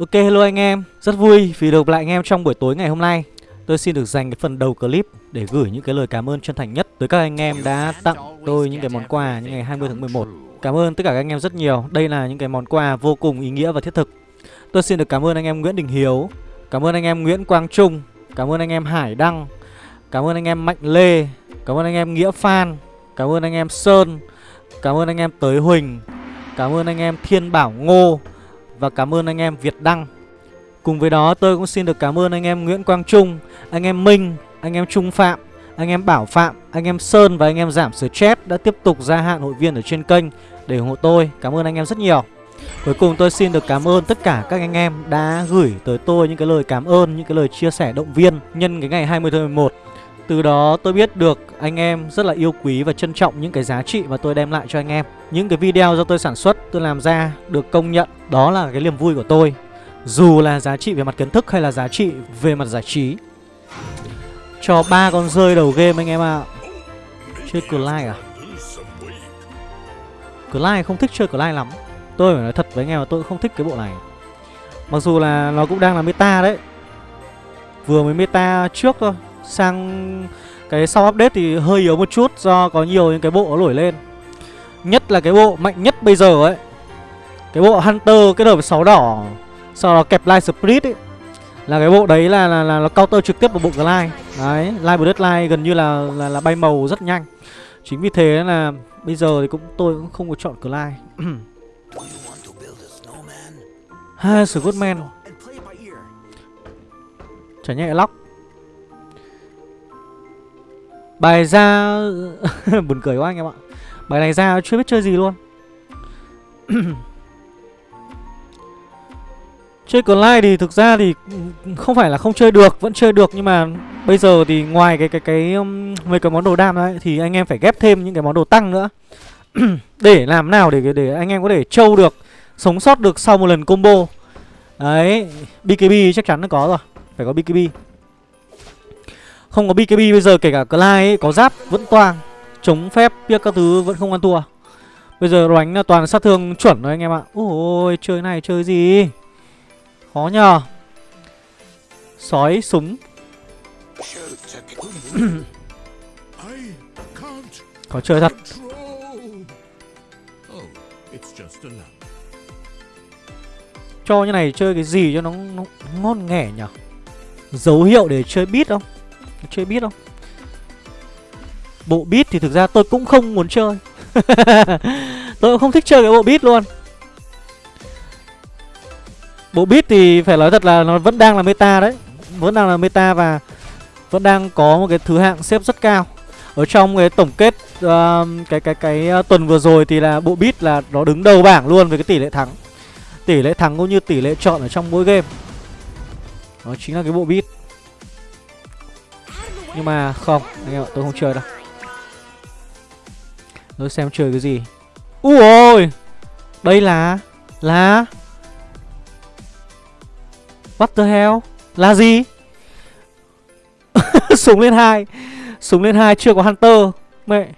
Ok hello anh em, rất vui vì được lại anh em trong buổi tối ngày hôm nay Tôi xin được dành cái phần đầu clip để gửi những cái lời cảm ơn chân thành nhất tới các anh em đã tặng tôi những cái món quà những ngày 20 tháng 11 Cảm ơn tất cả các anh em rất nhiều, đây là những cái món quà vô cùng ý nghĩa và thiết thực Tôi xin được cảm ơn anh em Nguyễn Đình Hiếu, cảm ơn anh em Nguyễn Quang Trung, cảm ơn anh em Hải Đăng Cảm ơn anh em Mạnh Lê, cảm ơn anh em Nghĩa Phan, cảm ơn anh em Sơn, cảm ơn anh em Tới Huỳnh Cảm ơn anh em Thiên Bảo Ngô và cảm ơn anh em Việt Đăng. Cùng với đó tôi cũng xin được cảm ơn anh em Nguyễn Quang Trung Anh em Minh, anh em Trung Phạm Anh em Bảo Phạm, anh em Sơn và anh em Giảm sửa chép đã tiếp tục gia hạn hội viên ở trên kênh để ủng hộ tôi. Cảm ơn anh em rất nhiều. Cuối cùng tôi xin được cảm ơn tất cả các anh em đã gửi tới tôi những cái lời cảm ơn, những cái lời chia sẻ động viên nhân cái ngày 20 tháng 11 từ đó tôi biết được anh em rất là yêu quý và trân trọng những cái giá trị mà tôi đem lại cho anh em. Những cái video do tôi sản xuất, tôi làm ra được công nhận Đó là cái niềm vui của tôi. Dù là giá trị về mặt kiến thức hay là giá trị về mặt giải trí. Cho ba con rơi đầu game anh em ạ. À. Chơi Clyde à? Clyde không thích chơi Clyde lắm. Tôi phải nói thật với anh em là tôi không thích cái bộ này. Mặc dù là nó cũng đang là meta đấy. Vừa mới meta trước thôi. Sang cái sau update thì hơi yếu một chút Do có nhiều những cái bộ nó nổi lên. Nhất là cái bộ mạnh nhất bây giờ ấy. Cái bộ Hunter kết hợp với 6 đỏ Sau đó kẹp Light split ấy. Là cái bộ đấy là là, là nó counter trực tiếp vào bộ Glide Đấy, Light line gần như là, là là bay màu rất nhanh. Chính vì thế là bây giờ thì cũng tôi cũng không có chọn Glide Ha, Scottman Chả nhẹ lóc Bài ra Buồn cười quá anh em ạ Bài này ra chưa biết chơi gì luôn Chơi online thì thực ra thì không phải là không chơi được, vẫn chơi được nhưng mà bây giờ thì ngoài cái cái cái um, mấy cái món đồ đam đấy thì anh em phải ghép thêm những cái món đồ tăng nữa. để làm nào để để anh em có thể trâu được, sống sót được sau một lần combo. Đấy, BKB chắc chắn nó có rồi, phải có BKB. Không có BKB bây giờ kể cả Clyde ấy, có giáp vẫn toang Chống phép biết các thứ vẫn không ăn thua. Bây giờ đánh là toàn sát thương chuẩn rồi anh em ạ. Ôi chơi này chơi gì? Khó nhờ. Sói súng. Khó chơi thật. Cho như này chơi cái gì cho nó, nó ngon nghẻ nhở Dấu hiệu để chơi beat không? Chơi biết không? Bộ beat thì thực ra tôi cũng không muốn chơi. Tôi cũng không thích chơi cái bộ beat luôn. Bộ beat thì phải nói thật là nó vẫn đang là meta đấy. Vẫn đang là meta và Vẫn đang có một cái thứ hạng xếp rất cao. Ở trong cái tổng kết uh, Cái cái cái uh, tuần vừa rồi thì là bộ beat là nó đứng đầu bảng luôn với cái tỷ lệ thắng. Tỷ lệ thắng cũng như tỷ lệ chọn ở trong mỗi game. Đó chính là cái bộ beat nhưng mà không, Anh em ạ, tôi không chơi đâu. Tôi xem chơi cái gì. Ui ôi! Đây là Là What the hell? Là gì? Súng lên hai. Súng lên hai chưa có Hunter. Mẹ.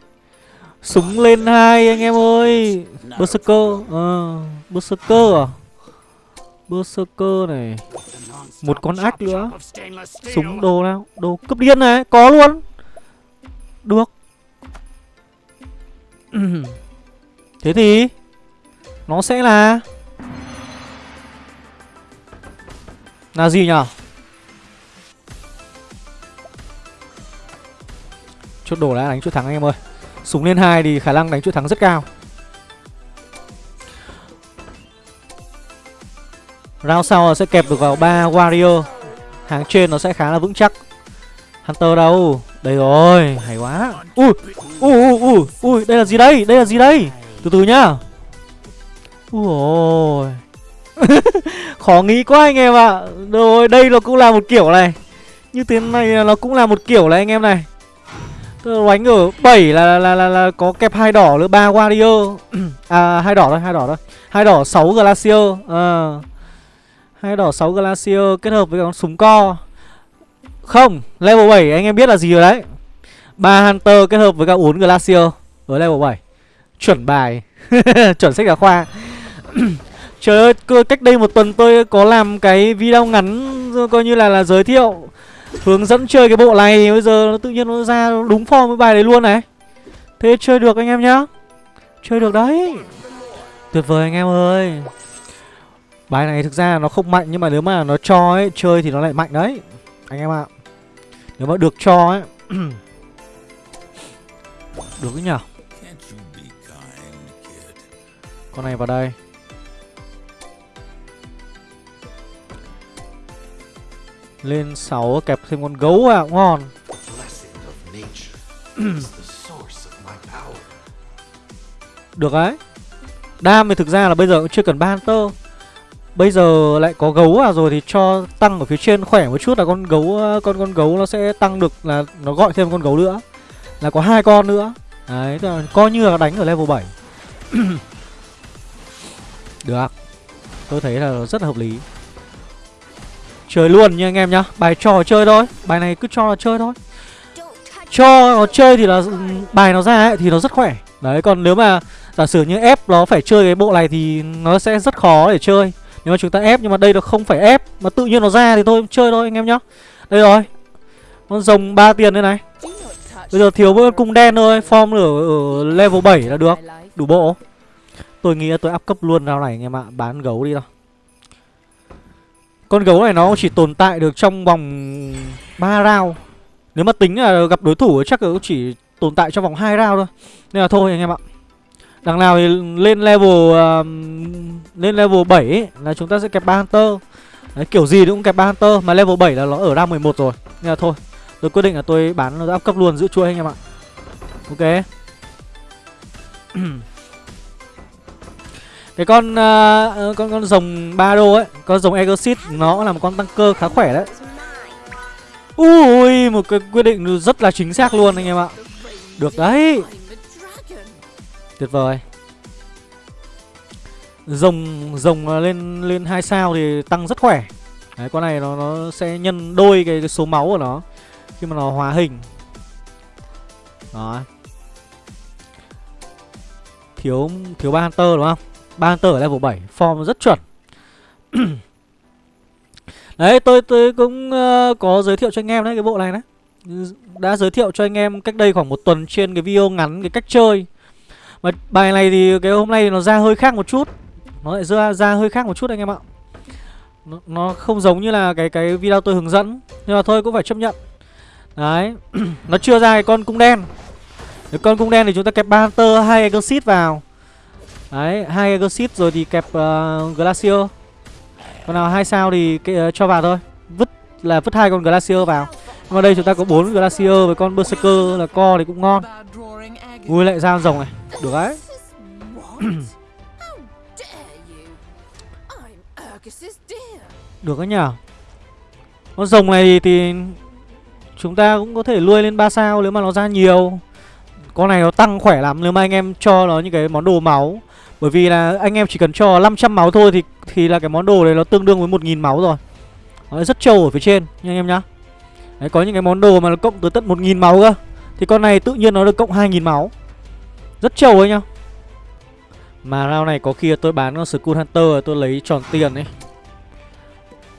Súng lên hai anh em ơi. Berserker. Ờ Berserker à? Berserker này. Một con ách nữa. Súng đồ nào? Đồ cấp điên này Có luôn. Được. Thế thì Nó sẽ là Là gì nhở? Chốt đồ đã đánh chốt thắng anh em ơi. Súng lên hai thì khả năng đánh chốt thắng rất cao Round sau sẽ kẹp được vào ba warrior. Hàng trên nó sẽ khá là vững chắc. Hunter đâu? Đây rồi Hay quá. Ui Ui ui ui Ui Đây là gì đây? Đây là gì đây? Từ từ nhá. Ui ôi Khó nghĩ quá anh em ạ. À. Rồi đây nó cũng là một kiểu này. Như thế này nó cũng là một kiểu này anh em này. Tôi đánh ở 7 là, là, là, là, là có kẹp hai đỏ nữa ba warrior. À hai đỏ thôi hai đỏ thôi. Hai đỏ 6 glacier. À. Hai đỏ 6 Glacier kết hợp với con súng co Không, level 7 anh em biết là gì rồi đấy ba Hunter kết hợp với cả 4 Glacier Ở level 7 Chuẩn bài Chuẩn sách giáo khoa Trời ơi, cơ- cách đây một tuần tôi có làm cái video ngắn coi như là là giới thiệu hướng dẫn chơi cái bộ này bây giờ nó tự nhiên nó ra đúng form với bài đấy luôn này. Thế chơi được anh em nhá. Chơi được đấy. Tuyệt vời anh em ơi. Bài này thực ra nó không mạnh, nhưng mà nếu mà nó cho ấy, chơi thì nó lại mạnh đấy. Anh em ạ. Nếu mà được cho ấy Được cái nhở Con này vào đây Lên 6 kẹp thêm con gấu à ngon. Được đấy Đam thì thực ra là bây giờ cũng chưa cần ba Hunter Bây giờ lại có gấu à rồi thì cho tăng ở phía trên khỏe một chút là con gấu ờ, con con gấu nó sẽ tăng được là nó gọi thêm con gấu nữa. Là có hai con nữa. Đấy là coi như là đánh ở level 7 được. Tôi thấy là rất là hợp lý. Chơi luôn nha anh em nhá. Bài trò chơi thôi. Bài này cứ cho là chơi thôi. Cho nó chơi thì là ừ, bài nó ra ấy thì nó rất khỏe. Đấy, còn nếu mà giả sử như ép nó phải chơi cái bộ này thì nó sẽ rất khó để chơi nếu mà chúng ta ép nhưng mà đây nó không phải ép mà tự nhiên nó ra thì thôi chơi thôi anh em nhá. Đây rồi con rồng 3 tiền đây này. Bây giờ thiếu mỗi con cung đen thôi form ở, ở level 7 là được đủ bộ. Tôi nghĩ là tôi áp cấp luôn rau này anh em ạ bán gấu đi đâu con gấu này nó chỉ tồn tại được trong vòng 3 round. Nếu mà tính là gặp đối thủ chắc là cũng chỉ tồn tại trong vòng 2 round thôi. Nên là thôi anh em ạ. Đằng nào thì lên level uh, lên level 7 ấy, là chúng ta sẽ kẹp ba hunter. Đấy, kiểu gì cũng kẹp ba hunter mà level 7 là nó ở ra 11 rồi. Nên là thôi, tôi quyết định là tôi bán nó áp cấp luôn giữ chuỗi anh em ạ. Ok. cái con uh, con con rồng ba đô ấy, con rồng Exit nó là một con tăng cơ khá khỏe đấy. Ui, một cái quyết định rất là chính xác luôn anh em ạ. Được đấy. Tuyệt vời. Rồng rồng à, lên lên hai sao thì tăng rất khỏe. Đấy con này nó nó sẽ nhân đôi cái, cái số máu của nó Khi mà nó hóa hình. Đó. Thiếu thiếu ba Hunter đúng không? ba Hunter ở level 7 Form rất chuẩn. Đấy tôi tôi cũng uh, có giới thiệu cho anh em đấy cái bộ này đấy. Đã giới thiệu cho anh em cách đây khoảng một tuần trên cái video ngắn cái cách chơi mà bài này thì cái hôm nay nó ra hơi khác một chút. Nó lại ra, ra hơi khác một chút anh em ạ. Nó, nó không giống như là cái cái video tôi hướng dẫn. Nhưng mà thôi cũng phải chấp nhận. Đấy Nó chưa ra cái con cung đen. Cái con cung đen thì chúng ta kẹp banter hai Exit vào. Đấy hai Exit rồi thì kẹp uh, Glacier. Còn nào hai sao thì cái, uh, ờ, cho vào thôi. Vứt là vứt hai con Glacier vào. Mà đây chúng ta có bốn Glacier với con Berserker là co thì cũng ngon. Ui lại ra rồng này. Được đấy. Được đấy nhở Con rồng này thì Chúng ta cũng có thể nuôi lên 3 sao nếu mà nó ra nhiều. Con này nó tăng khỏe lắm nếu mà anh em cho nó những cái món đồ máu. Bởi vì là anh em chỉ cần cho 500 máu thôi thì thì là cái món đồ này nó tương đương với 1000 máu rồi. Nó rất trâu ở phía trên nha anh em nhá Đấy, có những cái món đồ mà nó cộng tới tận 1000 máu cơ. Thì con này tự nhiên nó được cộng 2000 máu. Rất trâu ấy nhá. Mà round này có khi tôi bán con Skull Hunter tôi lấy tròn tiền ấy.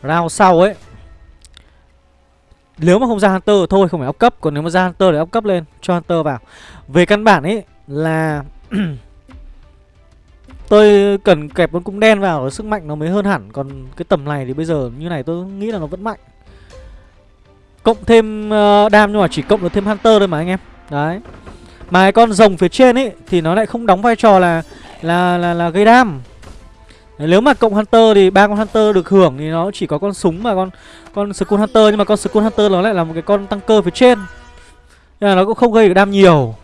Round sau ấy. Nếu mà không ra Hunter thôi, không phải ốc cấp. Còn nếu mà ra Hunter thì ốc cấp lên, Cho Hunter vào. Về căn bản ấy là Tôi cần kẹp con cung đen vào, Sức mạnh nó mới hơn hẳn. Còn cái tầm này thì bây giờ như này tôi nghĩ là nó vẫn mạnh. Cộng thêm uh, đam nhưng mà chỉ cộng được thêm Hunter thôi mà anh em. Đấy. Mà cái con rồng phía trên ấy Thì nó lại không đóng vai trò là Là là, là gây đam. Đấy, Nếu mà cộng Hunter thì ba con Hunter được hưởng Thì nó chỉ có con súng và con Con Skull Hunter Nhưng mà con Skull Hunter nó lại là một cái con tăng cơ phía trên. Nên là nó cũng không gây được đam nhiều.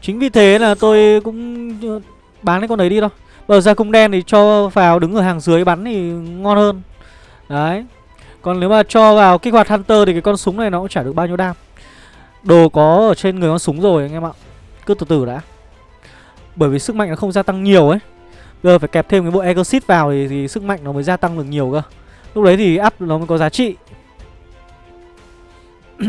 Chính vì thế là tôi cũng ờ, Bán cái con đấy đi thôi. Bờ ra cung đen thì cho vào đứng ở hàng dưới bắn thì ngon hơn. Đấy. Còn nếu mà cho vào kích hoạt Hunter thì cái con súng này nó cũng chả được bao nhiêu đam. Đồ có ở trên người con súng rồi anh em ạ. Cứ từ từ đã. Bởi vì sức mạnh nó không gia tăng nhiều ấy. Bây giờ phải kẹp thêm cái bộ Exit vào thì, thì sức mạnh nó mới gia tăng được nhiều cơ. Lúc đấy thì up nó mới có giá trị.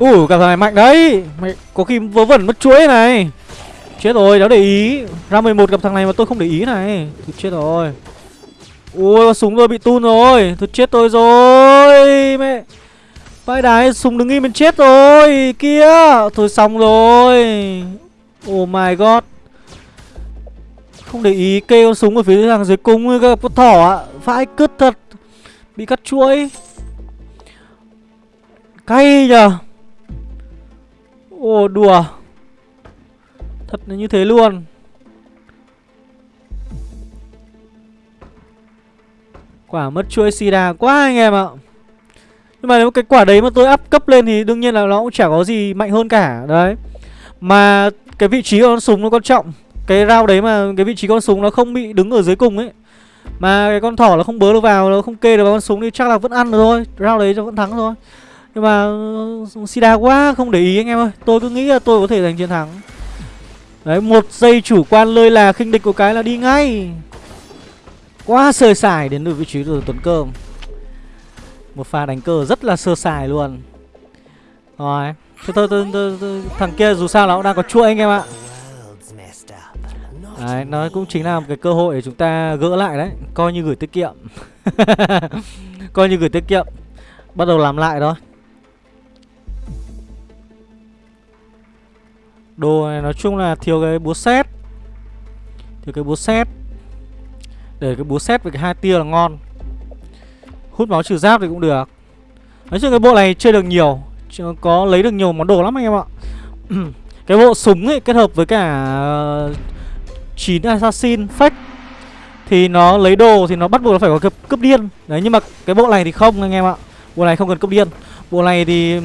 Ủa, cả thằng này mạnh đấy. Mày có khi vớ vẩn mất chuỗi này. Chết rồi đéo để ý. Ra 11 gặp thằng này mà tôi không để ý này. Thôi chết rồi. Ui súng tôi bị tun rồi. Thôi chết tôi rồi, Mẹ. Vãi đái, súng đứng im mình chết rồi. Kia Thôi xong rồi. Oh my god. Không để ý kê con súng ở phía thằng dưới cung với các con thỏ ạ. Vãi cứt thật. Bị cắt chuỗi. Cay nhờ. Ồ đùa. Thật là như thế luôn. Quả mất chuỗi sida quá anh em ạ. Nhưng mà nếu cái quả đấy mà tôi up cấp lên thì đương nhiên là nó cũng chả có gì mạnh hơn cả Đấy. Mà cái vị trí của con súng nó quan trọng. Cái rau đấy mà cái vị trí con súng nó không bị đứng ở dưới cùng ấy. Mà cái con thỏ nó không bớ được vào, nó không kê được vào con súng thì chắc là vẫn ăn được thôi. Rau đấy nó vẫn thắng thôi. Nhưng mà ừ, Sida quá không để ý anh em ơi. Tôi cứ nghĩ là tôi có thể giành chiến thắng. Đấy một giây chủ quan lơi là khinh địch của cái là đi ngay. Quá sơ sài đến được vị trí của Tuấn Cơm. Một pha đánh cờ rất là sơ sài luôn. Rồi Thế thôi, thôi, thôi, thôi thằng kia dù sao nó cũng đang có chuỗi anh em ạ. Đấy, nó cũng chính là một cái cơ hội để chúng ta gỡ lại đấy. Coi như gửi tiết kiệm. Coi như gửi tiết kiệm. Bắt đầu làm lại thôi. Đồ này nói chung là thiếu cái búa xét Thiếu cái búa xét Để cái búa xét với cái hai tia là ngon. Hút máu trừ giáp thì cũng được. Nói chung cái bộ này chơi được nhiều Có lấy được nhiều món đồ lắm anh em ạ. Cái bộ súng ấy kết hợp với cả ờ, 9 assassin fake Thì nó lấy đồ thì nó bắt buộc nó phải có cướp, cướp điên. Đấy nhưng mà cái bộ này thì không anh em ạ. Bộ này không cần cướp điên. Bộ này thì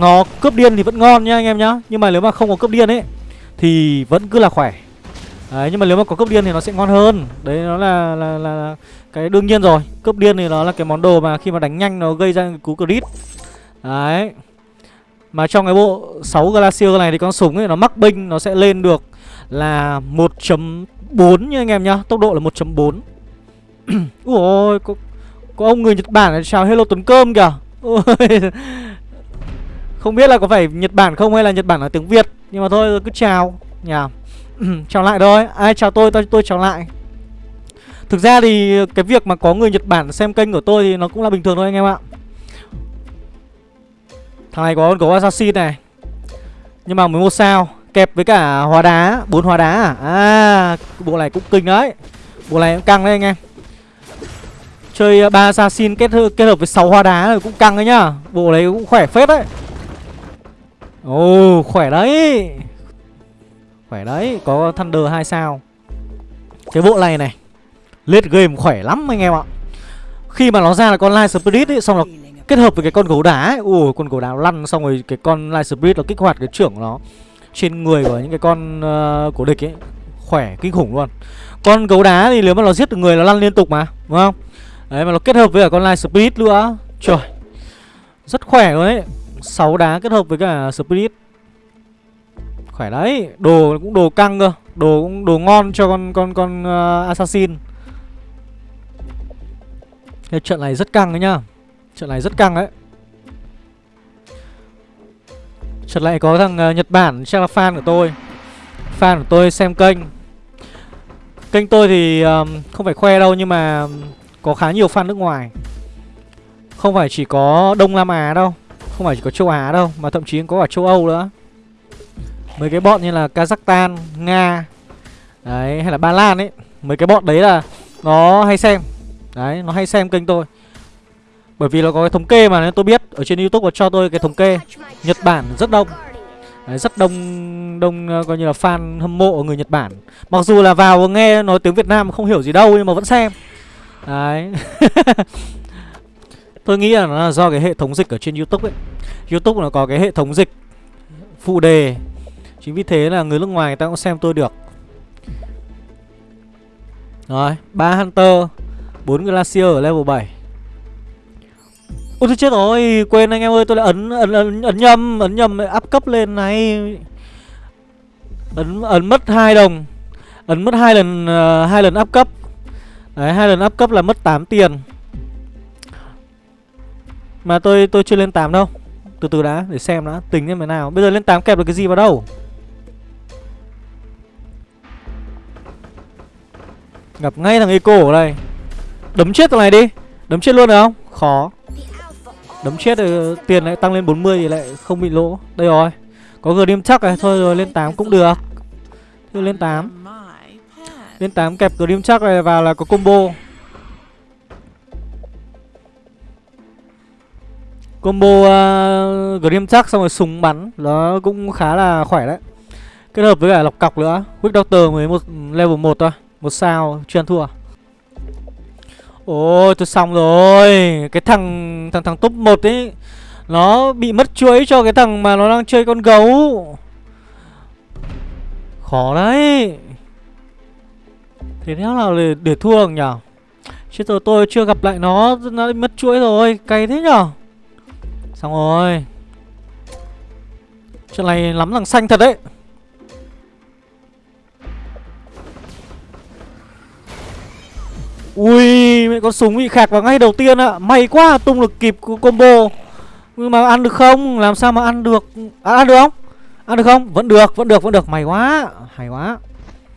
nó cướp điên thì vẫn ngon nhá anh em nhá. Nhưng mà nếu mà không có cướp điên ấy Thì vẫn cứ là khỏe. Đấy nhưng mà nếu mà có cướp điên thì nó sẽ ngon hơn. Đấy nó là, là, là, là cái đương nhiên rồi. Cướp điên thì nó là cái món đồ mà khi mà đánh nhanh nó gây ra cú crit. Đấy. Mà trong cái bộ 6 Glacier này thì con súng ấy nó mắc binh Nó sẽ lên được là 1.4 nha anh em nhá. Tốc độ là 1.4 Ui ôi có, có ông người Nhật Bản này chào hello Tuấn Cơm kìa. Ôi không biết là có phải Nhật Bản không hay là Nhật Bản là tiếng Việt. Nhưng mà thôi cứ chào. Nhà Chào lại thôi. Ai chào tôi tôi, tôi chào lại. Thực ra thì cái việc mà có người Nhật Bản xem kênh của tôi thì nó cũng là bình thường thôi anh em ạ. Thằng này có con gấu assassin này. Nhưng mà mới một sao. Kẹp với cả hóa đá bốn hóa đá à? À bộ này cũng kinh đấy. Bộ này cũng căng đấy anh em. Chơi ba assassin kết, kết hợp với 6 hoa đá rồi cũng căng đấy nhá Bộ đấy cũng khỏe phết đấy. Ồ oh, khỏe đấy. Khỏe đấy Có Thunder 2 sao. Cái bộ này này Late game khỏe lắm anh em ạ. Khi mà nó ra là con Light Spirit ấy Xong là kết hợp với cái con gấu đá ấy. Ủa con gấu đá lăn xong rồi cái con Light Spirit nó kích hoạt cái trưởng nó Trên người của những cái con uh, của địch ấy. Khỏe kinh khủng luôn. Con gấu đá thì nếu mà nó giết được người nó lăn liên tục mà Đúng không? Đấy mà nó kết hợp với cả con Light Spirit nữa. Trời Rất khỏe luôn đấy 6 đá kết hợp với cả Spirit. Khỏe đấy Đồ cũng đồ căng cơ Đồ cũng đồ ngon cho con con con uh, Assassin. Cái trận này rất căng đấy nhá Trận này rất căng đấy. Trận này có thằng uh, Nhật Bản chắc là fan của tôi. Fan của tôi xem kênh. Kênh tôi thì um, không phải khoe đâu nhưng mà có khá nhiều fan nước ngoài. Không phải chỉ có Đông Nam Á đâu. Không phải chỉ có châu Á đâu Mà thậm chí có cả châu Âu nữa. Mấy cái bọn như là Kazakhstan, Nga Đấy, hay là Ba Lan ấy Mấy cái bọn đấy là nó hay xem. Đấy, nó hay xem kênh tôi. Bởi vì nó có cái thống kê mà nên tôi biết Ở trên Youtube có cho tôi cái thống kê. Nhật Bản rất đông. Đấy, rất đông đông ờ, coi như là fan hâm mộ người Nhật Bản. Mặc dù là vào nghe nói tiếng Việt Nam không hiểu gì đâu nhưng mà vẫn xem. Đấy. Tôi nghĩ là nó là do cái hệ thống dịch ở trên Youtube ấy. Youtube nó có cái hệ thống dịch Phụ đề. Chính vì thế là người nước ngoài người ta cũng xem tôi được. Rồi ba Hunter bốn Glacier ở level 7 Ôi tôi chết rồi Quên anh em ơi tôi đã ấn ấn, ấn, ấn nhầm Ấn nhầm áp cấp lên này. Ấn, ấn mất hai đồng. Ấn mất hai lần uh, hai lần áp cấp. Đấy, hai lần áp cấp là mất 8 tiền. Mà tôi tôi chưa lên 8 đâu. Từ từ đã, để xem đã, Tính như thế nào. Bây giờ lên 8 kẹp được cái gì vào đâu? Gặp ngay thằng Eco ở đây. Đấm chết thằng này đi. Đấm chết luôn được không? Khó. Đấm chết rồi tiền lại tăng lên 40 thì lại không bị lỗ. Đây rồi. Có Grim chắc này. Thôi rồi, lên 8 cũng được. Thôi lên 8 Lên 8 kẹp Grim chắc này vào là có combo. Combo uh, Grim chắc xong rồi súng bắn. Nó cũng khá là khỏe đấy. Kết hợp với cả lọc cọc nữa. Quick Doctor mới một level 1 thôi. Một sao chuyên thua. Ôi tôi xong rồi. Cái thằng thằng thằng top 1 ấy Nó bị mất chuỗi cho cái thằng mà nó đang chơi con gấu. Khó đấy. Thế nào là để, để thua được nhở? Chứ tôi, tôi chưa gặp lại nó Nó mất chuỗi rồi. Cay thế nhở? Xong rồi. Chuyện này lắm thằng xanh thật đấy. Ui mẹ con súng bị khạc vào ngay đầu tiên ạ. May quá tung được kịp combo. Nhưng mà ăn được không? Làm sao mà ăn được? À, Ăn được không? Ăn được không? Vẫn được Vẫn được Vẫn được. May quá Hay quá.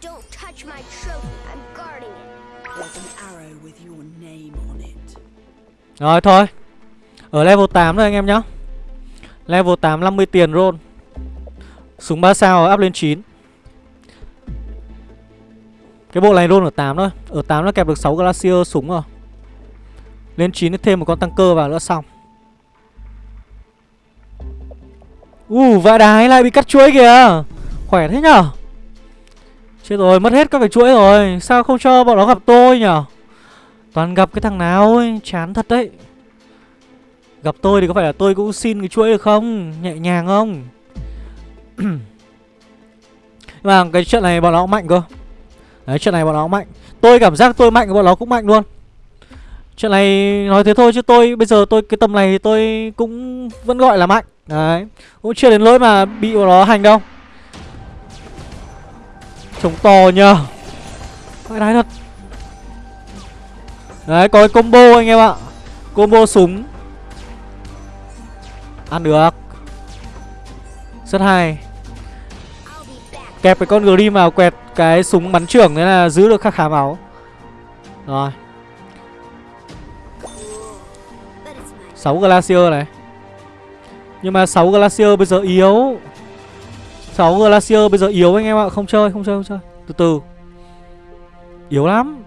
Don't touch my trophy. I'm guarding it. There's an arrow with your name on it. Rồi thôi ở level 8 rồi anh em nhá. Level 8 50 tiền roll. Súng 3 sao up lên 9 Cái bộ này roll ở 8 thôi. Ở 8 nó kẹp được 6 Glacier súng rồi. Lên 9 thì thêm một con tăng cơ vào nữa xong. Uh, vãi đái lại bị cắt chuỗi kìa. Khỏe thế nhở? Chết rồi, mất hết các cái chuỗi rồi. Sao không cho bọn nó gặp tôi nhở? Toàn gặp cái thằng nào ấy Chán thật đấy. Gặp tôi thì có phải là tôi cũng xin cái chuỗi được không? Nhẹ nhàng không? Mà cái trận này bọn nó cũng mạnh cơ. Đấy, trận này bọn nó cũng mạnh. Tôi cảm giác tôi mạnh bọn nó cũng mạnh luôn. Chuyện này nói thế thôi chứ tôi, Bây giờ tôi, cái tầm này thì tôi cũng vẫn gọi là mạnh. Đấy, Cũng chưa đến lỗi mà bị bọn nó hành đâu. Trông to nhờ. Phải đái thật. Đấy, có cái combo anh em ạ. Combo súng. Ăn được. Rất hay. Kẹp cái con Grim vào quẹt cái súng bắn trưởng Thế là giữ được khá khá máu. Rồi. 6 Glacier này. Nhưng mà 6 Glacier bây giờ yếu. 6 Glacier bây giờ yếu anh em ạ. Không chơi, không chơi, không chơi. Từ từ. Yếu lắm.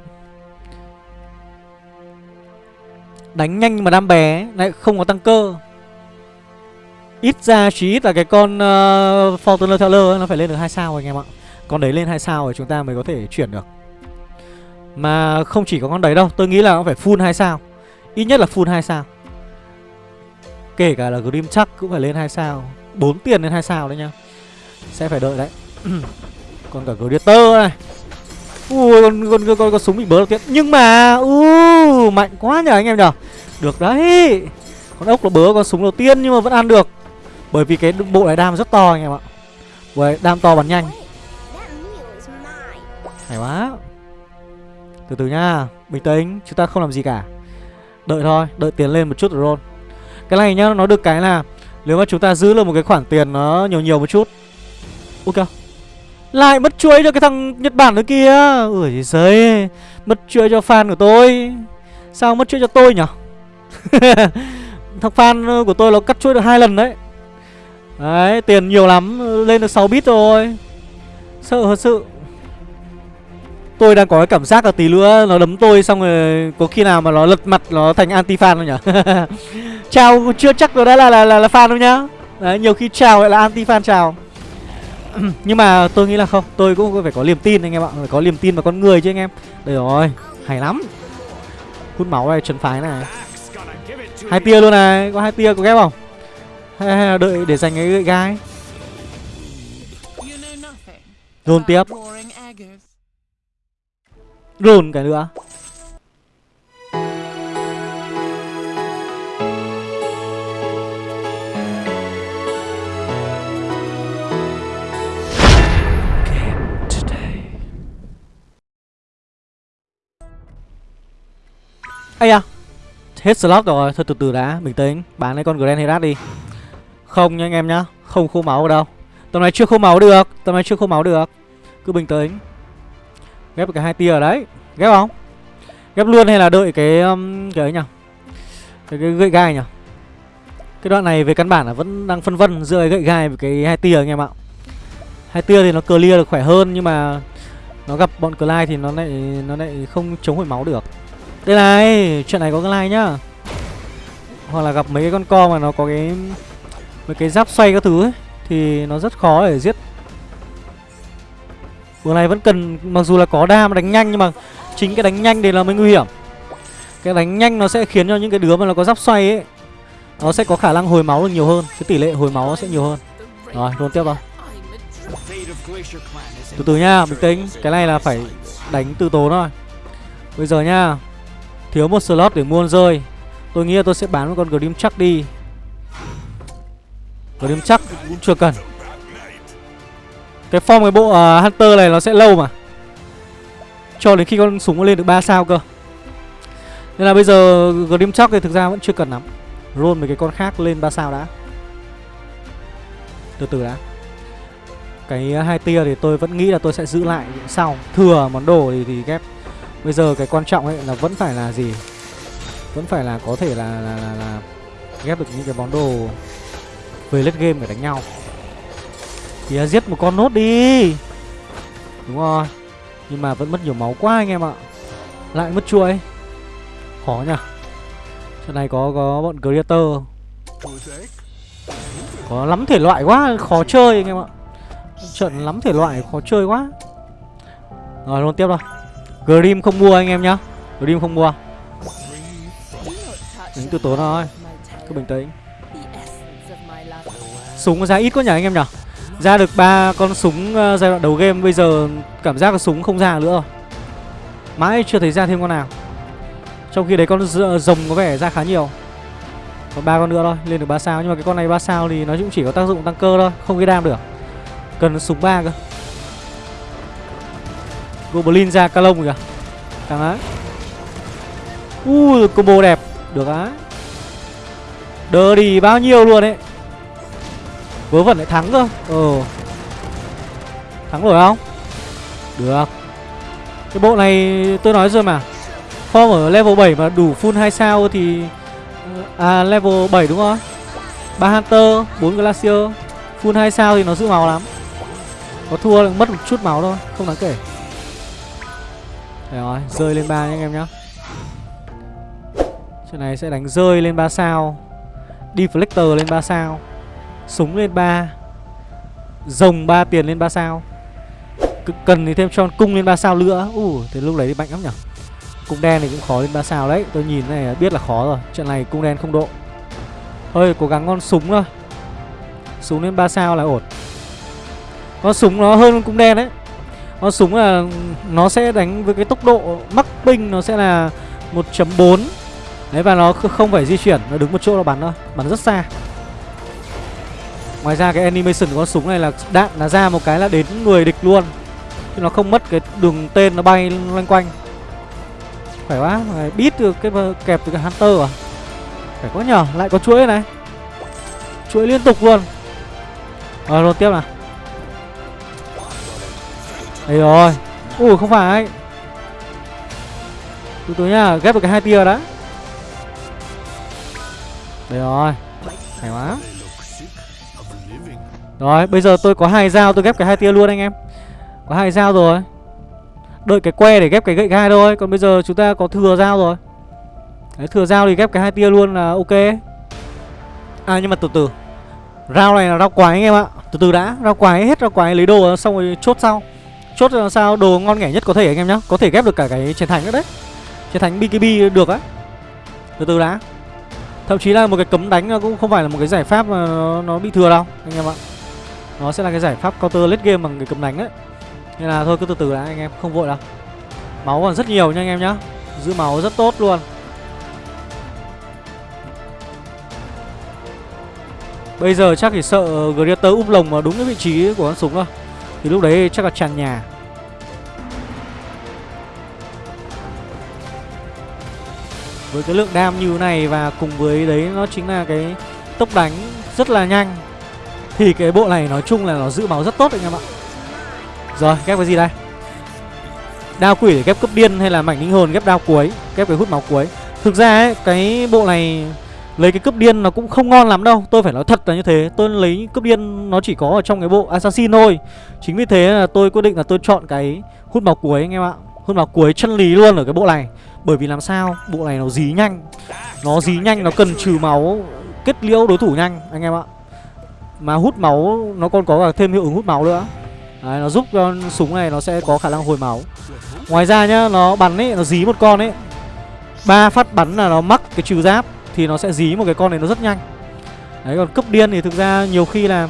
Đánh nhanh mà đam bé Lại không có tăng cơ. Ít ra chí ít là cái con uh, Fortuner Teller Nó phải lên được 2 sao anh em ạ. Con đấy lên 2 sao rồi chúng ta mới có thể chuyển được. Mà không chỉ có con đấy đâu Tôi nghĩ là nó phải full 2 sao. Ít nhất là full 2 sao. Kể cả là Grim chắc cũng phải lên 2 sao. 4 tiền lên 2 sao đấy nhá. Sẽ phải đợi đấy. Còn cả Gladiator này. Ui con, con, con, con, con súng bị bớ đầu tiên Nhưng mà u uh, Mạnh quá nhờ anh em nhở Được đấy. Con ốc nó bớ con súng đầu tiên nhưng mà vẫn ăn được. Bởi vì cái bộ này đam rất to anh em ạ. Bộ đam to bắn nhanh. Hay quá. Từ từ nha Bình tĩnh Chúng ta không làm gì cả. Đợi thôi Đợi tiền lên một chút rồi roll. Cái này nhá Nó được cái là Nếu mà chúng ta giữ được một cái khoản tiền Nó nhiều nhiều một chút. Ok. Lại mất chuối cho cái thằng Nhật Bản nữa kia Ui giời Mất chuối cho fan của tôi. Sao mất chuối cho tôi nhở, Thằng fan của tôi nó cắt chuối được hai lần đấy. Đấy tiền nhiều lắm Lên được 6 bit rồi Sợ thật sự Tôi đang có cái cảm giác là tí nữa nó đấm tôi xong rồi có khi nào mà nó lật mặt nó thành anti fan không nhỉ? chào chưa chắc rồi đã là là là, là fan đâu nhá. Đấy, nhiều khi chào lại là anti fan chào. Nhưng mà tôi nghĩ là không, tôi cũng phải có niềm tin anh em ạ, phải có niềm tin vào con người chứ anh em. Đây rồi, hay lắm. Hút máu này, trấn phái này. Hai tia luôn này, có hai tia có ghép không? Hay, hay là đợi để giành cái gậy gai. Rôn tiếp, Rôn cái nữa. Ây à Hết slot rồi Thôi từ từ đã Bình tĩnh Bán lấy con Grand Herat đi không nha anh em nhá Không khô máu ở đâu. Tầm này chưa khô máu được Tầm này chưa khô máu được. Cứ bình tĩnh. Ghép cả cái hai tia ở đấy. Ghép không? Ghép luôn hay là đợi cái um, Cái ấy nhỉ? Cái, cái gậy gai nhỉ? Cái đoạn này về căn bản là vẫn đang phân vân Giữa cái gậy gai với cái hai tia anh em ạ. Hai tia thì nó clear được khỏe hơn Nhưng mà Nó gặp bọn Clyde thì nó lại Nó lại không chống hồi máu được. Đây này Chuyện này có Clyde nhá. Hoặc là gặp mấy cái con co mà nó có cái Mấy cái giáp xoay các thứ ấy, Thì nó rất khó để giết. Vừa này vẫn cần, Mặc dù là có đam đánh nhanh Nhưng mà chính cái đánh nhanh đấy là mới nguy hiểm. Cái đánh nhanh nó sẽ khiến cho những cái đứa mà nó có giáp xoay ấy, Nó sẽ có khả năng hồi máu được nhiều hơn, Cái tỷ lệ hồi máu nó sẽ nhiều hơn. Rồi luôn tiếp vào. Từ từ nha, bình tĩnh, Cái này là phải đánh từ tốn thôi. Bây giờ nha, Thiếu một slot để mua rơi. Tôi nghĩ là tôi sẽ bán một con Grim chắc đi. Grim chắc cũng chưa cần. Cái form cái bộ uh, Hunter này nó sẽ lâu mà. Cho đến khi con súng nó lên được 3 sao cơ. Nên là bây giờ Grim chắc thì thực ra vẫn chưa cần lắm. Roll mấy cái con khác lên 3 sao đã. Từ từ đã. Cái hai tia thì tôi vẫn nghĩ là tôi sẽ giữ lại sau Thừa món đồ thì, thì ghép. Bây giờ cái quan trọng ấy là vẫn phải là gì? Vẫn phải là có thể là là, là, là ghép được những cái món đồ về late game để đánh nhau. Thì à, giết một con nốt đi. Đúng rồi. Nhưng mà vẫn mất nhiều máu quá anh em ạ. Lại mất chuỗi. Khó nhỉ. Trận này có có bọn creator Có lắm thể loại quá, Khó chơi anh em ạ. Trận lắm thể loại, khó chơi quá. Rồi, luôn tiếp rồi Grim không mua anh em nhá. Grim không mua. Đánh từ tốn thôi Cứ bình tĩnh. Súng ra ít quá nhỉ anh em nhỉ? Ra được ba con súng ờ, giai đoạn đầu game, Bây giờ cảm giác là súng không ra nữa rồi. Mãi chưa thấy ra thêm con nào. Trong khi đấy con rồng có vẻ ra khá nhiều. Còn ba con nữa thôi, Lên được ba sao. Nhưng mà cái con này ba sao thì nó cũng chỉ có tác dụng tăng cơ thôi, Không gây đam được. Cần súng ba cơ. Goblin ra ca lông kìa. Càng á Ui, combo đẹp. Được á. Đỡ đi bao nhiêu luôn ấy. Vớ vẩn lại thắng cơ. Ờ Thắng rồi không? Được. Cái bộ này tôi nói rồi mà. Form ở level 7 mà đủ full 2 sao thì ờ, À level 7 đúng không? 3 Hunter 4 Glacier, Full 2 sao thì nó giữ máu lắm. Có thua là mất một chút máu thôi, Không đáng kể. Đấy rồi, Rơi lên 3 nha anh em nhá. Chuyện này sẽ đánh rơi lên 3 sao. Deflector lên 3 sao. Súng lên 3 Rồng 3 tiền lên 3 sao. C, Cần thì thêm cho cung lên 3 sao nữa. Ủa thì lúc đấy thì mạnh lắm nhở? Cung đen thì cũng khó lên 3 sao đấy. Tôi nhìn này biết là khó rồi. Chuyện này cung đen không độ. Thôi cố gắng con súng thôi. Súng lên 3 sao là ổn. Con súng nó hơn cung đen đấy. Con súng là Nó sẽ đánh với cái tốc độ mắc binh Nó sẽ là 1.4 Đấy, và nó không phải di chuyển, Nó đứng một chỗ nó bắn thôi. Bắn rất xa. Ngoài ra cái animation của con súng này là đạn là ra một cái là đến người địch luôn. Chứ nó không mất cái đường tên nó bay loanh quanh. Khỏe quá biết được cái kẹp từ cái Hunter à? Phải có nhờ, Lại có chuỗi này. Chuỗi liên tục luôn. Rồi luôn tiếp nào. Đấy rồi Ui, không phải. Từ từ nhá, Ghép được cái hai tia đó Đấy rồi, khỏe quá. Rồi bây giờ tôi có hai dao tôi ghép cái hai tia luôn anh em. Có hai dao rồi. Đợi cái que để ghép cái gậy gai thôi Còn bây giờ chúng ta có thừa dao rồi. Đấy thừa dao thì ghép cái hai tia luôn là ok. À nhưng mà từ từ. Rao này là rau quái anh em ạ. Từ từ đã Rau quái hết rau quái lấy đồ xong rồi chốt sau. Chốt làm sao đồ ngon nghẻ nhất có thể anh em nhá. Có thể ghép được cả cái chiến thành nữa đấy. Chiến thành BKB được á. Từ từ đã. Thậm chí là một cái cấm đánh cũng không phải là một cái giải pháp mà nó, nó bị thừa đâu anh em ạ. Nó sẽ là cái giải pháp counter late game bằng cái cầm đánh đấy. Nên là thôi, cứ từ từ đã, anh em không vội đâu. Máu còn rất nhiều nha anh em nhá. Giữ máu rất tốt luôn. Bây giờ chắc chỉ sợ Greater úp lồng vào đúng cái vị trí của con súng thôi. Thì lúc đấy chắc là tràn nhà. Với cái lượng đam như này và cùng với đấy, nó chính là cái tốc đánh rất là nhanh thì cái bộ này nói chung là nó giữ máu rất tốt anh em ạ. Rồi, ghép cái gì đây? Đao quỷ để ghép cấp điên hay là mảnh linh hồn ghép đao cuối, ghép cái hút máu cuối. Thực ra ấy, cái bộ này lấy cái cấp điên nó cũng không ngon lắm đâu. Tôi phải nói thật là như thế. Tôi lấy cấp điên nó chỉ có ở trong cái bộ assassin thôi. Chính vì thế là tôi quyết định là tôi chọn cái hút máu cuối anh em ạ. Hút máu cuối chân lý luôn ở cái bộ này. Bởi vì làm sao? Bộ này nó dí nhanh. Nó dí nhanh, nó cần trừ máu, kết liễu đối thủ nhanh, anh em ạ mà hút máu nó còn có cả thêm hiệu ứng hút máu nữa. Đấy, nó giúp cho súng này nó sẽ có khả năng hồi máu. Ngoài ra nhá nó bắn ấy nó dí một con ấy. Ba phát bắn là nó mắc cái trừ giáp thì nó sẽ dí một cái con này nó rất nhanh. Đấy còn cấp điên thì thực ra nhiều khi là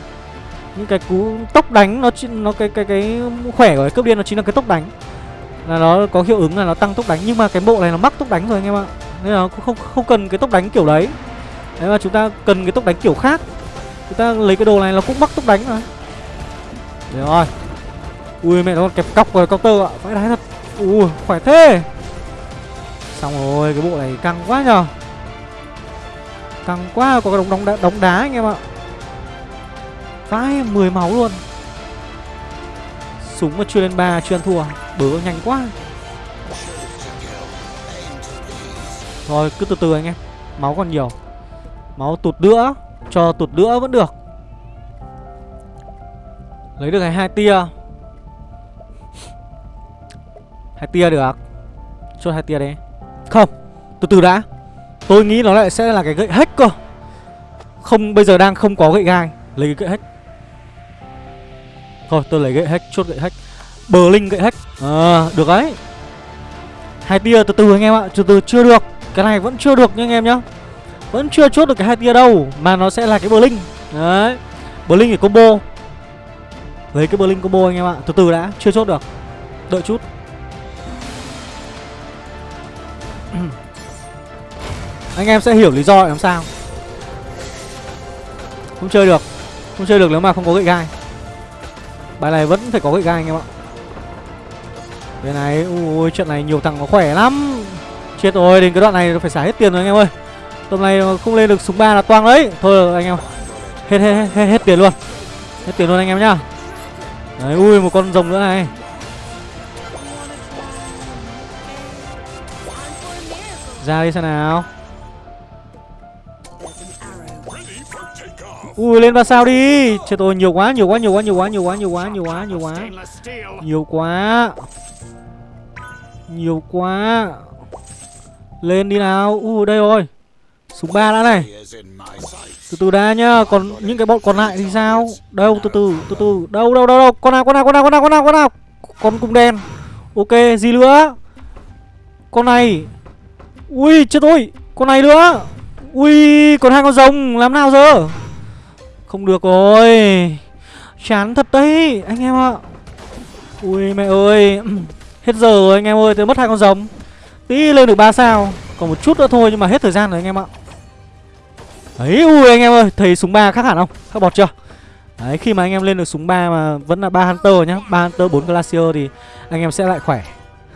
những cái cú tốc đánh nó nó cái cái cái khỏe của cái cấp điên nó chính là cái tốc đánh. Là nó có hiệu ứng là nó tăng tốc đánh nhưng mà cái bộ này nó mắc tốc đánh rồi anh em ạ. Nên là cũng không không cần cái tốc đánh kiểu đấy. Đấy mà chúng ta cần cái tốc đánh kiểu khác chúng ta lấy cái đồ này nó cũng mắc tốc đánh rồi Đấy rồi. Ui mẹ nó còn kẹp cọc rồi counter ạ. Vãi đái thật. Ui khỏe thế. Xong rồi cái bộ này căng quá nhờ. Căng quá có cái đống đống đá, đống đá anh em ạ. Vãi 10 máu luôn. Súng mà chưa lên ba chưa ăn thua. Bớ nhanh quá. Rồi cứ từ từ anh em. Máu còn nhiều. Máu tụt nữa cho tụt nữa vẫn được. Lấy được cái hai tia. Hai tia được. Chốt hai tia đấy không từ từ đã. Tôi nghĩ nó lại sẽ là cái gậy hết cơ. Không bây giờ đang không có gậy gai. Lấy cái gậy hết thôi tôi lấy gậy hết chốt gậy hết bờ linh gậy hết à, ờ, được đấy. Hai tia từ từ anh em ạ từ từ chưa được. Cái này vẫn chưa được nha anh em nhá vẫn chưa chốt được cái hai tia đâu, mà nó sẽ là cái Blink đấy Blink để combo. Lấy cái Blink combo anh em ạ, từ từ đã, chưa chốt được. Đợi chút. Anh em sẽ hiểu lý do làm sao. Không chơi được không chơi được nếu mà không có gậy gai. Bài này vẫn phải có gậy gai anh em ạ. Bên này ui, trận này nhiều thằng nó khỏe lắm. Chết rồi, đến cái đoạn này phải xả hết tiền rồi anh em ơi tầm này không lên được súng ba là toang đấy. Thôi anh em. Hết hết hết, hết, hết tiền luôn. Hết tiền luôn anh em nhá. Đấy ui một con rồng nữa này. Ra đi xem nào. Ui lên ba sao đi. Chết tôi nhiều quá nhiều quá nhiều quá nhiều quá nhiều quá nhiều quá nhiều quá nhiều quá. Nhiều quá. Nhiều quá. Lên đi nào. Ui đây rồi súng ba đã này. Từ từ đã nhá, còn những cái bọn còn lại thì sao? Đâu, từ từ từ từ. Đâu đâu đâu đâu. Con nào con nào con nào con nào con nào con nào? Con cung đen. Ok, gì nữa? Con này. Ui, chết tôi. Con này nữa. Ui, còn hai con rồng. Làm nào giờ? Không được rồi. Chán thật đấy, anh em ạ. Ui, mẹ ơi. Hết giờ rồi, anh em ơi. Tôi mất hai con rồng. Tí lên được ba sao. Còn một chút nữa thôi, nhưng mà hết thời gian rồi, anh em ạ đấy, ui, anh em ơi thấy súng ba khác hẳn không? Khác bọt chưa? Đấy, khi mà anh em lên được súng ba mà vẫn là ba hunter nhá, ba hunter, bốn glacier thì anh em sẽ lại khỏe.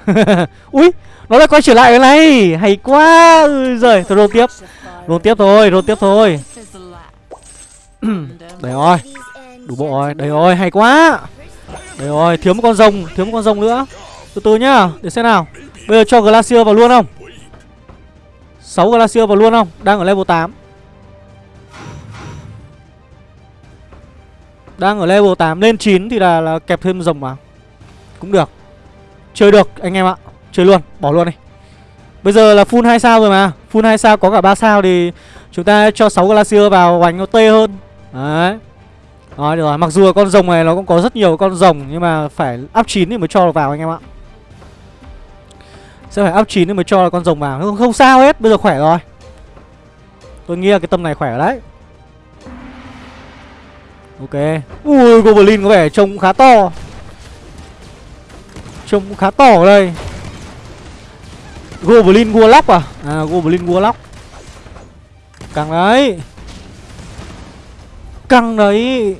Ui nó lại quay trở lại cái này, hay quá, ui giời, thôi roll tiếp. Roll tiếp thôi, roll tiếp thôi. Đấy rồi, đủ bộ rồi đấy rồi, hay quá. Đấy rồi, thiếu một con rồng, thiếu một con rồng nữa. Từ từ nhá, để xem nào. Bây giờ cho glacier vào luôn không? 6 glacier vào luôn không? Đang ở level 8 đang ở level 8 lên 9 thì là, là kẹp thêm rồng vào. Cũng được. Chơi được anh em ạ. Chơi luôn bỏ luôn đi. Bây giờ là full 2 sao rồi mà. Full 2 sao có cả 3 sao thì chúng ta cho 6 glacier vào hoành nó tê hơn. Đấy. Nói được rồi. Mặc dù con rồng này nó cũng có rất nhiều con rồng nhưng mà phải up 9 thì mới cho được vào anh em ạ. Sẽ phải up 9 thì mới cho con rồng vào. Không, không sao hết bây giờ khỏe rồi. Tôi nghĩ là cái tâm này khỏe rồi đấy ok. Ui goblin có vẻ trông khá to. Trông cũng khá to ở đây. Goblin warlock à? À goblin warlock. Căng đấy. Căng đấy.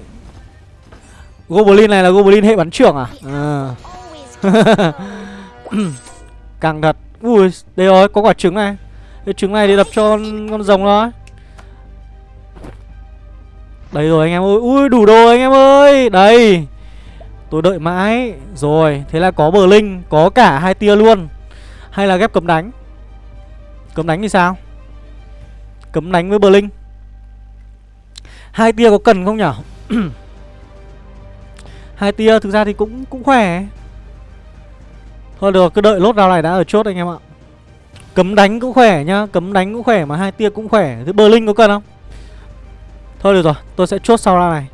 Goblin này là goblin hệ bắn trưởng à? À. căng thật. Ui đây rồi có quả trứng này. Cái trứng này thì đập cho con, rồng thôi đây rồi anh em ơi, Ui, đủ đồ anh em ơi. Đây, Tôi đợi mãi. Rồi, Thế là có bờ linh, Có cả hai tia luôn. Hay là ghép cấm đánh? Cấm đánh thì sao? Cấm đánh với bờ linh. Hai tia có cần không nhở? Hai tia thực ra thì cũng cũng khỏe. Thôi được, cứ đợi lốt nào này đã ở chốt anh em ạ. Cấm đánh cũng khỏe nhá, Cấm đánh cũng khỏe mà hai tia cũng khỏe. Thế bờ linh có cần không? Thôi được rồi tôi sẽ chốt sau ra này.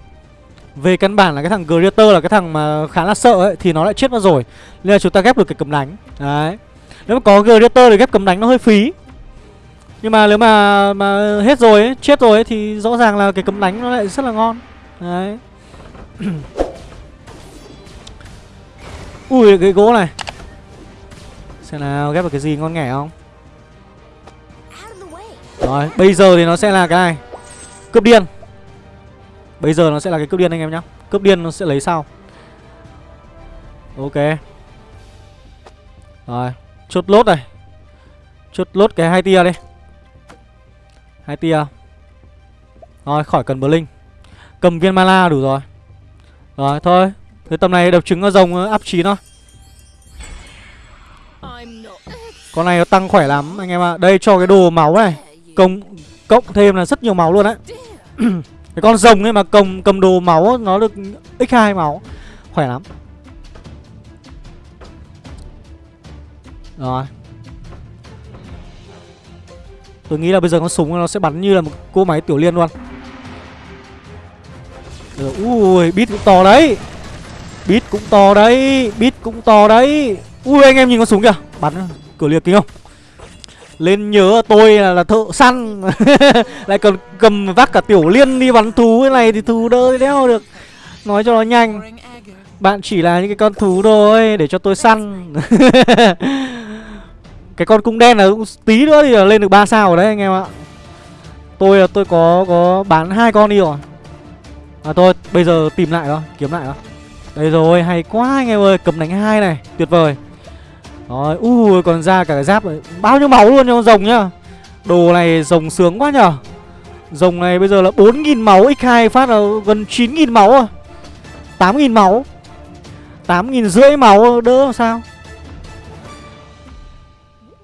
Về căn bản là cái thằng Greater là cái thằng mà khá là sợ ấy Thì nó lại chết mất rồi. Nên là chúng ta ghép được cái cấm đánh. Đấy. Nếu mà có Greater thì ghép cấm đánh nó hơi phí. Nhưng mà nếu mà mà hết rồi ấy, chết rồi ấy, Thì rõ ràng là cái cấm đánh nó lại rất là ngon. Đấy. Ui cái gỗ này. Xem nào ghép được cái gì ngon nghẻ không. Rồi bây giờ thì nó sẽ là cái này. Cướp điên Bây giờ nó sẽ là cái cướp điên anh em nhá. Cướp điên nó sẽ lấy sau Ok. Rồi Chốt lốt này. Chốt lốt cái hai tia đi. Hai tia. Rồi khỏi cần bờ linh Cầm viên mana đủ rồi. Rồi thôi. Thế tầm này đập trứng ở rồng áp chín thôi. Con này nó tăng khỏe lắm anh em ạ. Đây cho cái đồ máu này. Công Cộng thêm là rất nhiều máu luôn đấy Cái con rồng ấy mà cầm cầm đồ máu Nó được x2 máu. Khỏe lắm. Rồi. Tôi nghĩ là bây giờ con súng nó sẽ bắn như là một cô máy tiểu liên luôn. Rồi, Ui bit cũng to đấy. Bit cũng to đấy Bit cũng to đấy. Ui anh em nhìn con súng kìa. Bắn cửa liệt kinh không? Lên nhớ tôi là, là thợ săn. Lại còn cầm vác cả tiểu liên đi bắn thú Cái này thì thú đỡ đéo được. Nói cho nó nhanh. Bạn chỉ là những cái con thú thôi Để cho tôi săn. Cái con cung đen là cũng tí nữa thì là lên được 3 sao rồi đấy anh em ạ. Tôi là tôi có có bán hai con đi rồi. À thôi bây giờ tìm lại đó Kiếm lại đó. Đây rồi hay quá anh em ơi Cầm đánh hai này tuyệt vời. Rồi ui còn ra cả cái giáp này Bao nhiêu máu luôn cho con rồng nhá Đồ này rồng sướng quá nhở Rồng này bây giờ là 4.000 máu X2 phát là gần 9.000 máu rồi. 8.000 máu 8.000 rưỡi máu đỡ làm sao?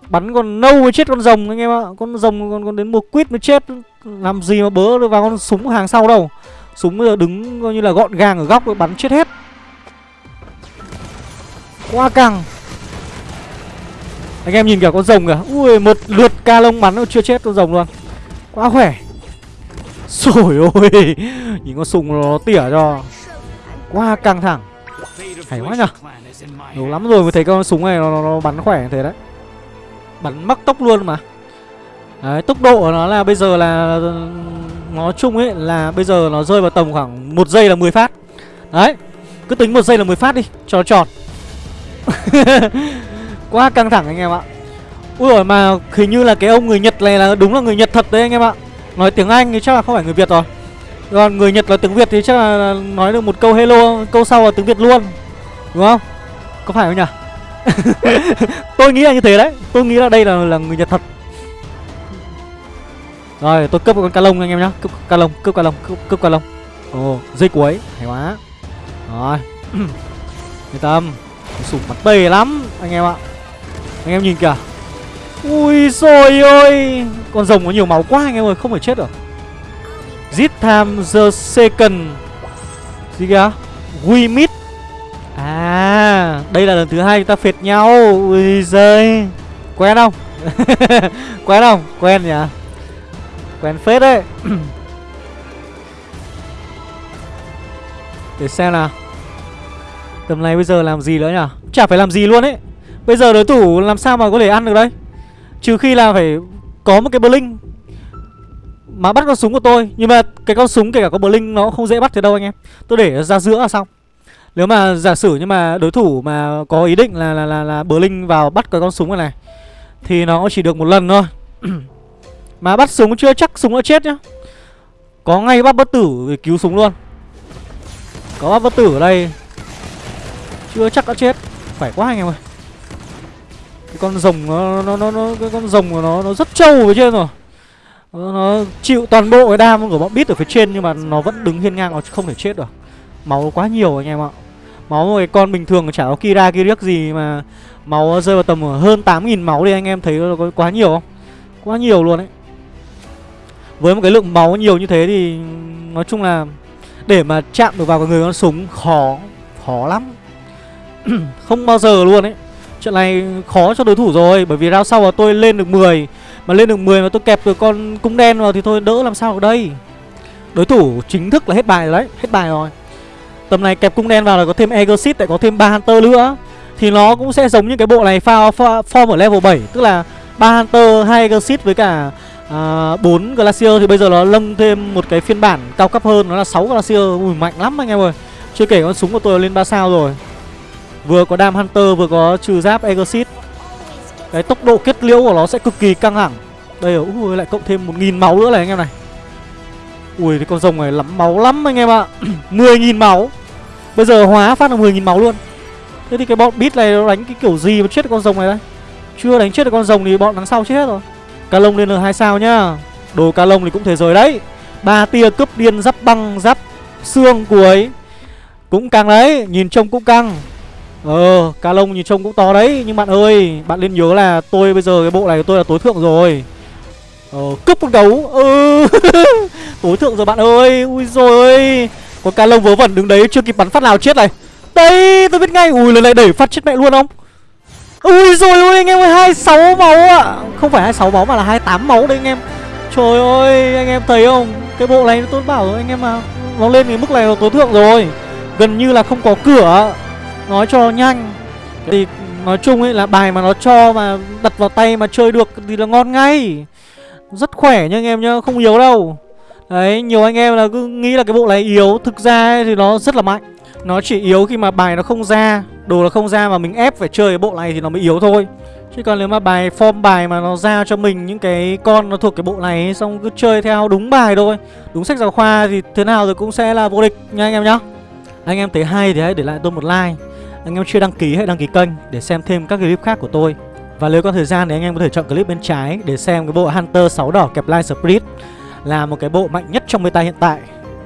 Bắn con nâu mới chết con rồng anh em ạ. Con rồng còn, còn đến một quýt mới chết. Làm gì mà bớ được vào con súng hàng sau đâu. Súng bây giờ đứng coi như là gọn gàng ở góc rồi bắn chết hết. Quá căng. Anh em nhìn kìa con rồng kìa. Ui một lượt ca lông bắn nó chưa chết con rồng luôn. Quá khỏe. Rồi ôi Nhìn con súng nó tỉa cho. Quá căng thẳng. Hay quá nhở đủ lắm rồi mới thấy con súng này nó, nó, nó bắn khỏe như thế đấy. Bắn mắc tốc luôn mà. Đấy, tốc độ của nó là bây giờ là Nói chung ấy là bây giờ nó rơi vào tầm khoảng một giây là 10 phát. Đấy Cứ tính một giây là 10 phát đi Cho nó tròn. Quá căng thẳng anh em ạ. Ui rồi mà hình như là cái ông người Nhật này là đúng là người Nhật thật đấy anh em ạ. Nói tiếng Anh thì chắc là không phải người Việt rồi. Còn người Nhật nói tiếng Việt thì chắc là nói được một câu hello Câu sau là tiếng Việt luôn. Đúng không? Có phải không nhỉ? tôi nghĩ là như thế đấy. Tôi nghĩ là đây là là người Nhật thật. Rồi tôi cướp con ca lông anh em nhá. Cướp ca lông, cướp ca lông, cướp, cướp ca lông. Ồ, dây cuối, hay quá. Rồi. Yên tâm. Sủng mặt bề lắm anh em ạ. Anh em nhìn kìa. Ui rồi ôi. Con rồng có nhiều máu quá anh em ơi, Không phải chết được. This time the second. Gì kìa? We meet À Đây là lần thứ hai chúng ta phệt nhau. Ui giời. Quen không? Quen không? Quen nhỉ? Quen phết đấy. Để xem nào. Tầm này bây giờ làm gì nữa nhỉ? Chả phải làm gì luôn ấy. Bây giờ đối thủ làm sao mà có thể ăn được đây? Trừ khi là phải có một cái blink Mà bắt con súng của tôi. Nhưng mà cái con súng kể cả có blink nó không dễ bắt thế đâu anh em. Tôi để ra giữa là xong. Nếu mà giả sử nhưng mà đối thủ mà có ý định là là là, là blink vào bắt cái con súng này này Thì nó chỉ được một lần thôi. Mà bắt súng chưa chắc súng đã chết nhá. Có ngay bắt bất tử để cứu súng luôn. Có bắt bất tử ở đây. Chưa chắc đã chết. Phải quá anh em ơi cái con rồng nó nó nó, nó cái con rồng của nó nó rất trâu ở trên rồi. Nó, Nó chịu toàn bộ cái đam của bọn bít ở phía trên Nhưng mà nó vẫn đứng hiên ngang Nó không thể chết được. Máu quá nhiều anh em ạ. Máu một cái con bình thường chả có Kira Kiriak gì mà Máu rơi vào tầm hơn 8.000 máu đi anh em thấy nó có quá nhiều không? Quá nhiều luôn đấy Với một cái lượng máu nhiều như thế thì Nói chung là Để mà chạm được vào cái người con súng khó Khó lắm. Không bao giờ luôn ấy. Trận này khó cho đối thủ rồi Bởi vì round sau là tôi lên được 10 Mà lên được 10 mà tôi kẹp được con cung đen vào Thì thôi đỡ làm sao ở đây. Đối thủ chính thức là hết bài rồi đấy Hết bài rồi. Tầm này kẹp cung đen vào là có thêm Egosit Lại có thêm ba Hunter nữa. Thì nó cũng sẽ giống như cái bộ này pha, Form ở level 7 Tức là ba Hunter, hai Egosit với cả à, 4 Glacier. Thì bây giờ nó lâng thêm một cái phiên bản cao cấp hơn Nó là 6 Glacier. Ui mạnh lắm anh em ơi. Chưa kể con súng của tôi lên 3 sao rồi. Vừa có Dam Hunter vừa có trừ giáp Exit Cái tốc độ kết liễu của nó sẽ cực kỳ căng thẳng. Đây rồi, ui lại cộng thêm 1.000 máu nữa này anh em này. Ui cái con rồng này lắm máu lắm anh em ạ. 10.000 máu. Bây giờ hóa phát là 10.000 máu luôn. Thế thì cái bọn beat này nó đánh cái kiểu gì mà chết được con rồng này đây? Chưa đánh chết được con rồng thì bọn đằng sau chết hết rồi. Ca lông lên là hai sao nhá. Đồ ca lông thì cũng thế giới đấy. Ba tia cướp điên giáp băng giáp xương cuối Cũng căng đấy. Nhìn trông cũng căng. Ờ ca lông nhìn trông cũng to đấy, Nhưng bạn ơi, Bạn nên nhớ là tôi bây giờ cái bộ này của tôi là tối thượng rồi. Ờ cướp con gấu. Ừ. Tối thượng rồi bạn ơi. Ui rồi Có ca lông vớ vẩn đứng đấy, chưa kịp bắn phát nào chết này. Đây, tôi biết ngay. Ui, lần này đẩy phát chết mẹ luôn không? Ui rồi ôi, anh em ơi 26 máu ạ. À. Không phải 26 máu mà là 28 máu đấy anh em. Trời ơi, anh em thấy không? Cái bộ này tôi bảo rồi, anh em mà Nó lên cái mức này là tối thượng rồi. Gần như là không có cửa Nói cho nhanh. Thì nói chung ấy là bài mà nó cho mà đặt vào tay mà chơi được thì là ngon ngay. Rất khỏe nha anh em nhá Không yếu đâu. Đấy nhiều anh em là cứ nghĩ là cái bộ này yếu. Thực ra ấy, thì nó rất là mạnh. Nó chỉ yếu khi mà bài nó không ra. Đồ nó không ra mà mình ép phải chơi cái bộ này thì nó mới yếu thôi. Chứ còn nếu mà bài form bài mà nó ra cho mình những cái con nó thuộc cái bộ này ấy, Xong cứ chơi theo đúng bài thôi Đúng sách giáo khoa thì thế nào rồi cũng sẽ là vô địch nha anh em nhá. Anh em thấy hay thì hãy để lại tôi một like. Anh em chưa đăng ký hãy đăng ký kênh để xem thêm các clip khác của tôi. Và nếu có thời gian thì anh em có thể chọn clip bên trái để xem cái bộ Hunter 6 đỏ kẹp Line Spirit Là một cái bộ mạnh nhất trong meta hiện tại.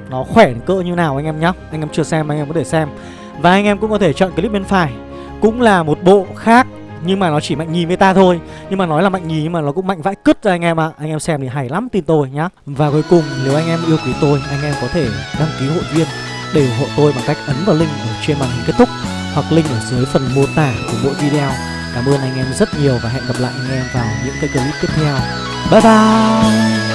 Nó khỏe đến cỡ như nào anh em nhá. Anh em chưa xem anh em có thể xem. Và anh em cũng có thể chọn clip bên phải. Cũng là một bộ khác, nhưng mà nó chỉ mạnh nhì meta thôi. Nhưng mà nói là mạnh nhì nhưng mà nó cũng mạnh vãi cứt ra anh em ạ. Anh em xem thì hay lắm tin tôi nhá. Và cuối cùng, nếu anh em yêu quý tôi, Anh em có thể đăng ký hội viên Để ủng hộ tôi bằng cách ấn vào link ở trên màn hình kết thúc. Hoặc link ở dưới phần mô tả của mỗi video. Cảm ơn anh em rất nhiều và hẹn gặp lại anh em vào những cái clip tiếp theo. Bye bye!